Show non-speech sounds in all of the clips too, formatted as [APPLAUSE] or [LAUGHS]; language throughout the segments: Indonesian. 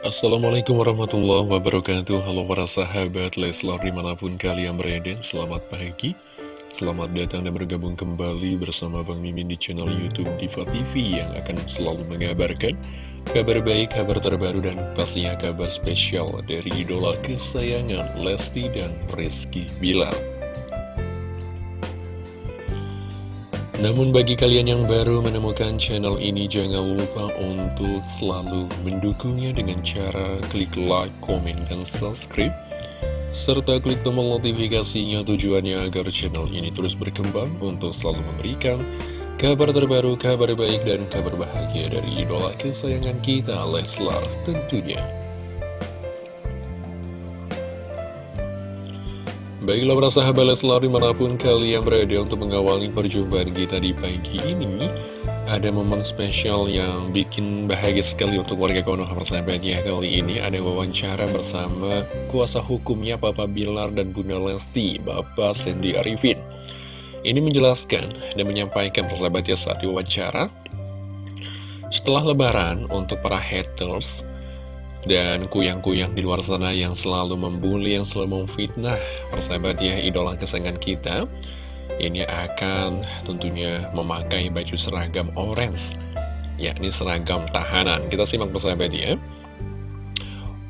Assalamualaikum warahmatullahi wabarakatuh. Halo para sahabat Leslar di mana pun kalian berada Selamat pagi. Selamat datang dan bergabung kembali bersama Bang Mimin di channel Youtube Diva TV Yang akan selalu mengabarkan kabar baik, kabar terbaru dan pastinya kabar spesial Dari idola kesayangan Lesti dan Rizky Bilar Namun bagi kalian yang baru menemukan channel ini jangan lupa untuk selalu mendukungnya dengan cara klik like, komen, dan subscribe serta klik tombol notifikasinya tujuannya agar channel ini terus berkembang untuk selalu memberikan kabar terbaru, kabar baik, dan kabar bahagia dari idola kesayangan kita Leslar tentunya. Baiklah para sahabat Leslar di mana pun kalian berada untuk mengawali perjumpaan kita di pagi ini Ada momen spesial yang bikin bahagia sekali untuk warga Konoha persahabat ya Kali ini. Ada wawancara bersama kuasa hukumnya Papa Bilar dan Bunda Lesti, Bapak Sandy Arifin. Ini menjelaskan dan menyampaikan persahabat ya saat diwawancara. Setelah lebaran untuk para haters dan kuyang-kuyang di luar sana yang selalu membuli, yang selalu memfitnah persahabat ya idola kesayangan kita ini akan tentunya memakai baju seragam orange yakni seragam tahanan kita simak persahabat ya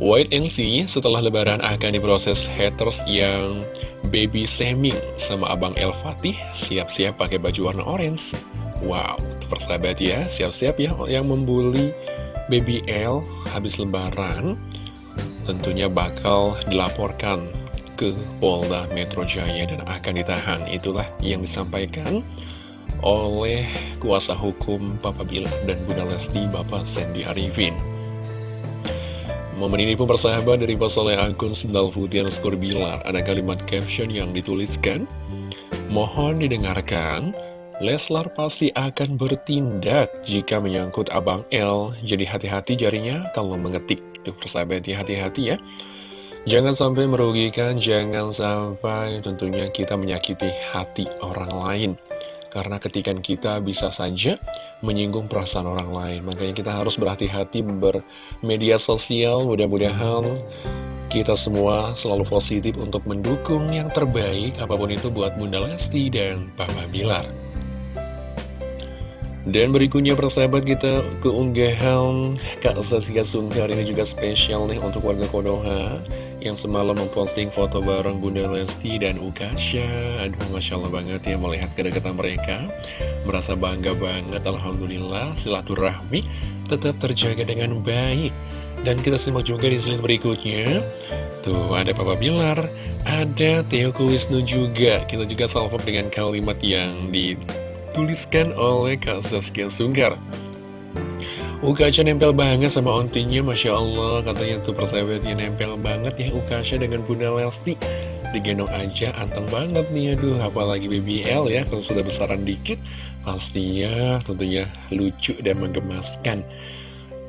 Wait and see, setelah lebaran akan diproses haters yang baby shaming sama Abang El Fatih siap-siap pakai baju warna orange. Wow, persahabat ya, siap-siap ya yang membuli Baby L habis lebaran tentunya bakal dilaporkan ke Polda Metro Jaya dan akan ditahan. Itulah yang disampaikan oleh kuasa hukum Papa Bilar dan Bunda Lesti Bapak Sandy Arifin. Momen ini pun persahabat dari oleh akun Sendal Putih Skor Bilar. Ada kalimat caption yang dituliskan, Mohon didengarkan, Leslar pasti akan bertindak jika menyangkut Abang L. Jadi hati-hati jarinya kalau mengetik. Tuh persahabat ya, hati-hati ya. Jangan sampai merugikan, jangan sampai tentunya kita menyakiti hati orang lain. Karena ketikan kita bisa saja menyinggung perasaan orang lain. Makanya kita harus berhati-hati bermedia sosial. Mudah-mudahan kita semua selalu positif untuk mendukung yang terbaik apa pun itu buat Bunda Lesti dan Papa Bilar. Dan berikutnya persahabat kita keunggahan Kak Saskia Sungkar ini juga spesial nih untuk warga Konoha Yang semalam memposting foto bareng Bunda Lesti dan Ukasha. Aduh Masya Allah banget ya melihat kedekatan mereka. Merasa bangga banget Alhamdulillah silaturahmi tetap terjaga dengan baik. Dan kita simak juga di slide berikutnya. Tuh ada Papa Bilar, ada Theo Kuwisnu juga. Kita juga salvo dengan kalimat yang di dituliskan oleh Kak Saskia Sungkar. Ukasha nempel banget sama ontinya Masya Allah. Katanya tuh persahabatnya nempel banget ya Ukasha dengan Bunda Lesti. Digendong aja anteng banget nih aduh. Apalagi BBL ya kalau sudah besaran dikit. Pastinya tentunya lucu dan menggemaskan.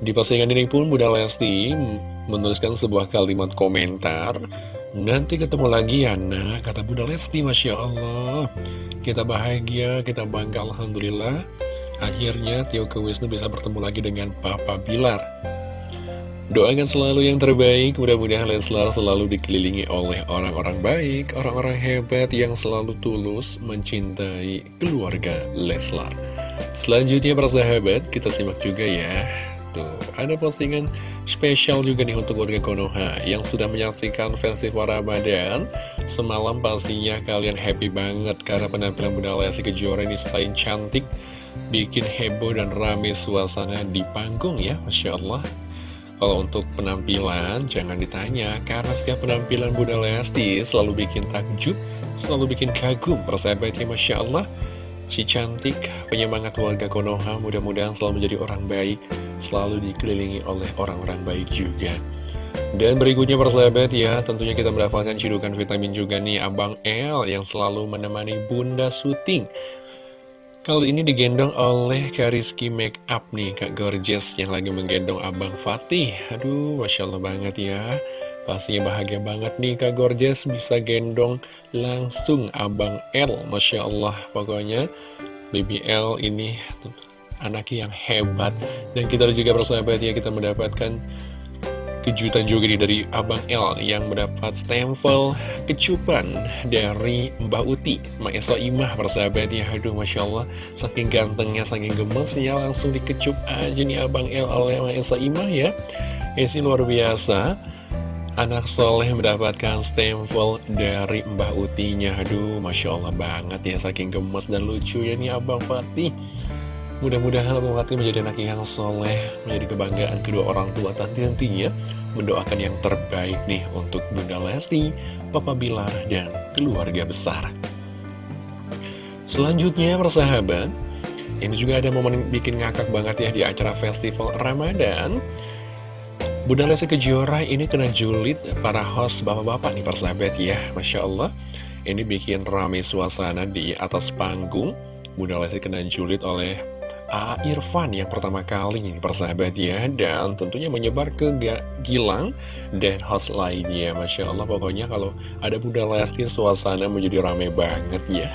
Di postingan ini pun Bunda Lesti menuliskan sebuah kalimat komentar Nanti ketemu lagi ya nah kata Bunda Lesti Masya Allah. Kita bahagia, kita bangga Alhamdulillah. Akhirnya Tio Wisnu bisa bertemu lagi dengan Papa Bilar. Doakan selalu yang terbaik. Mudah-mudahan Leslar selalu dikelilingi oleh orang-orang baik Orang-orang hebat yang selalu tulus mencintai keluarga Leslar Selanjutnya para sahabat kita simak juga ya Tuh, ada postingan spesial juga nih untuk warga Konoha yang sudah menyaksikan festival Ramadan. Semalam pastinya kalian happy banget karena penampilan Bunda Lesti Kejora ini selain cantik, bikin heboh dan rame suasana di panggung ya, Masya Allah. Kalau untuk penampilan, jangan ditanya, karena setiap penampilan Bunda Lesti selalu bikin takjub, selalu bikin kagum, persahabatnya Masya Allah. Si cantik, penyemangat warga Konoha mudah-mudahan selalu menjadi orang baik, selalu dikelilingi oleh orang-orang baik juga. Dan berikutnya persahabat ya, tentunya kita mendapatkan cidukan vitamin juga nih Abang L yang selalu menemani Bunda syuting. Kali ini digendong oleh Kariski Makeup nih, Kak Gorgeous yang lagi menggendong Abang Fatih. Aduh, Masya Allah banget ya. Pastinya bahagia banget nih Kak Gorgeous bisa gendong langsung Abang L Masya Allah pokoknya Baby L ini anak yang hebat. Dan kita juga bersahabat ya kita mendapatkan kejutan juga nih dari Abang L yang mendapat stempel kecupan dari Mbak Uti Maesa Imah persahabat ya Aduh Masya Allah saking gantengnya saking gemesnya langsung dikecup aja nih Abang L oleh Maesa Imah ya. Ini sih luar biasa Anak soleh mendapatkan stempel dari Mbak Utinya. Aduh Masya Allah banget ya saking gemes dan lucu ya nih Abang Fatih Mudah-mudahan Abang Fatih menjadi anak yang soleh, menjadi kebanggaan kedua orang tua tentunya mendoakan yang terbaik nih untuk Bunda Lesti, Papa Bilar, dan keluarga besar. Selanjutnya persahabat, ini juga ada momen bikin ngakak banget ya di acara festival Ramadan. Bunda Lesti Kejora ini kena julid para host bapak-bapak nih persahabat ya, Masya Allah. Ini bikin rame suasana di atas panggung. Bunda Lesti kena julid oleh A. Irfan yang pertama kali persahabat ya Dan tentunya menyebar ke Gilang dan host lainnya. Masya Allah pokoknya kalau ada Bunda Lesti suasana menjadi rame banget ya.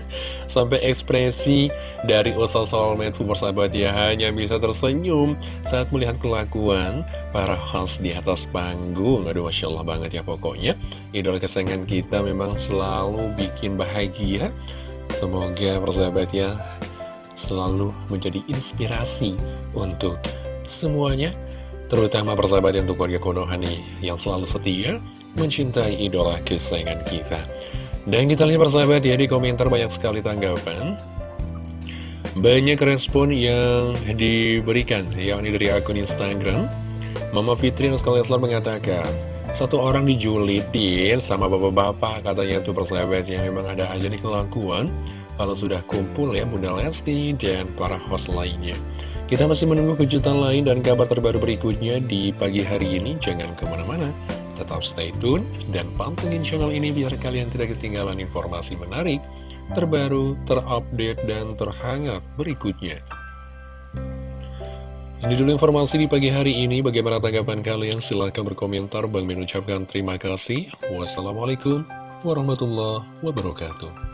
[LAUGHS] Sampai ekspresi dari Usal Soulmate persahabat ya Hanya bisa tersenyum saat melihat kelakuan para host di atas panggung. Aduh Masya Allah banget ya pokoknya. Idola kesayangan kita memang selalu bikin bahagia. Semoga persahabat ya selalu menjadi inspirasi untuk semuanya terutama persahabat untuk keluarga Konoha nih yang selalu setia mencintai idola kesayangan kita. Dan kita lihat persahabat ya di komentar banyak sekali tanggapan. Banyak respon yang diberikan yakni dari akun Instagram. Mama Fitri Nuskal Leslar mengatakan satu orang dijulitin sama bapak-bapak katanya tuh persahabat yang memang ada aja nih kelakuan kalau sudah kumpul ya Bunda Lesti dan para host lainnya. Kita masih menunggu kejutan lain dan kabar terbaru berikutnya di pagi hari ini. Jangan ke mana-mana, tetap stay tune dan pantengin channel ini biar kalian tidak ketinggalan informasi menarik, terbaru, terupdate, dan terhangat berikutnya. Ini dulu informasi di pagi hari ini. Bagaimana tanggapan kalian? Silahkan berkomentar. Bang mengucapkan terima kasih. Wassalamualaikum warahmatullahi wabarakatuh.